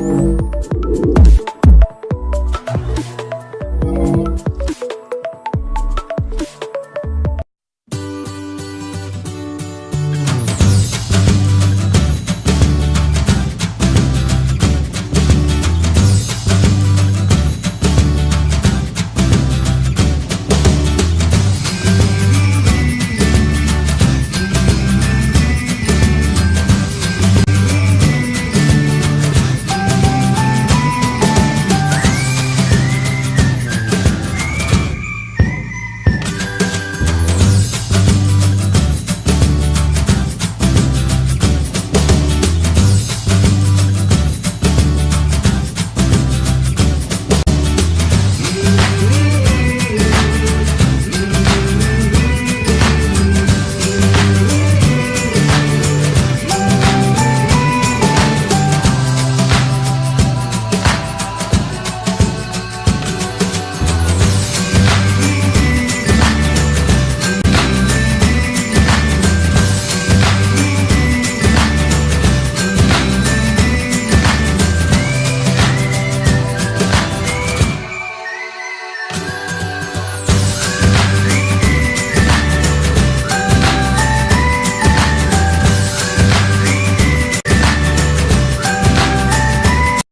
Música